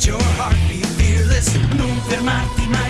Your heart be fearless, Non fermarti mai.